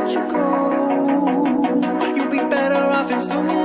let you go. You'll be better off in some